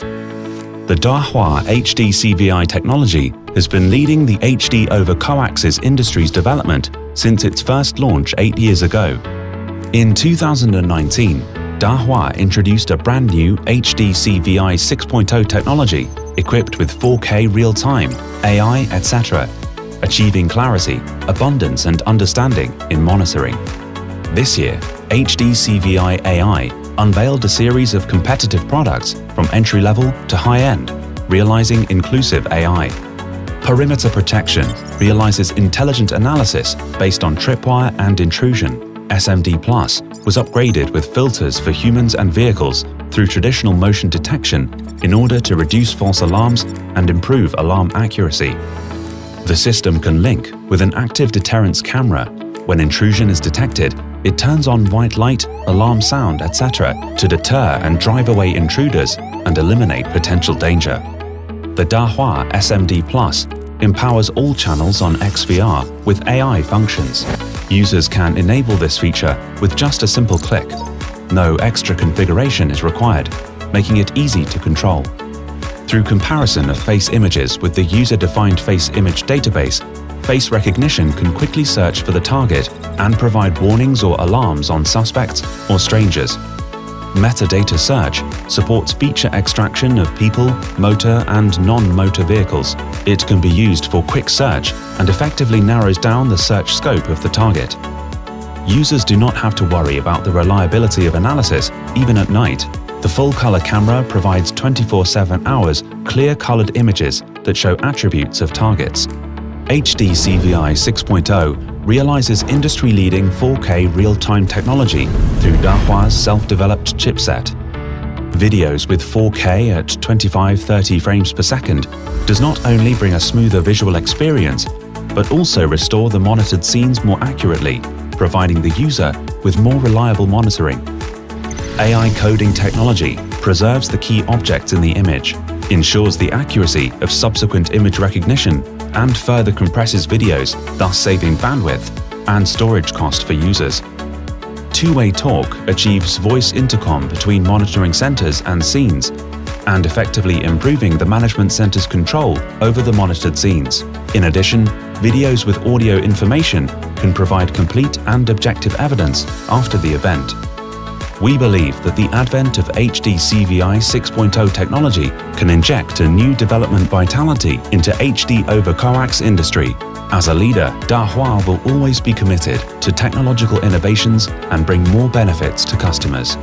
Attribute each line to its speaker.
Speaker 1: The Dahua HD CVI technology has been leading the HD over coaxial industry's development since its first launch eight years ago. In 2019, Dahua introduced a brand new HD CVI 6.0 technology equipped with 4K real-time, AI, etc., achieving clarity, abundance and understanding in monitoring. This year, HD CVI AI unveiled a series of competitive products from entry-level to high-end, realizing inclusive AI. Perimeter Protection realizes intelligent analysis based on tripwire and intrusion. SMD Plus was upgraded with filters for humans and vehicles through traditional motion detection in order to reduce false alarms and improve alarm accuracy. The system can link with an active deterrence camera. When intrusion is detected, it turns on white light, alarm sound, etc. to deter and drive away intruders and eliminate potential danger. The Dahua SMD Plus empowers all channels on XVR with AI functions. Users can enable this feature with just a simple click. No extra configuration is required, making it easy to control. Through comparison of face images with the user-defined face image database, face recognition can quickly search for the target and provide warnings or alarms on suspects or strangers. Metadata search supports feature extraction of people, motor and non-motor vehicles. It can be used for quick search and effectively narrows down the search scope of the target. Users do not have to worry about the reliability of analysis even at night the full-color camera provides 24-7 hours clear-colored images that show attributes of targets. HD CVI 6.0 realizes industry-leading 4K real-time technology through Dahua's self-developed chipset. Videos with 4K at 25-30 frames per second does not only bring a smoother visual experience, but also restore the monitored scenes more accurately, providing the user with more reliable monitoring. AI coding technology preserves the key objects in the image, ensures the accuracy of subsequent image recognition, and further compresses videos, thus saving bandwidth and storage cost for users. Two-way talk achieves voice intercom between monitoring centers and scenes, and effectively improving the management center's control over the monitored scenes. In addition, videos with audio information can provide complete and objective evidence after the event. We believe that the advent of HD CVI 6.0 technology can inject a new development vitality into HD over coax industry. As a leader, Dahua will always be committed to technological innovations and bring more benefits to customers.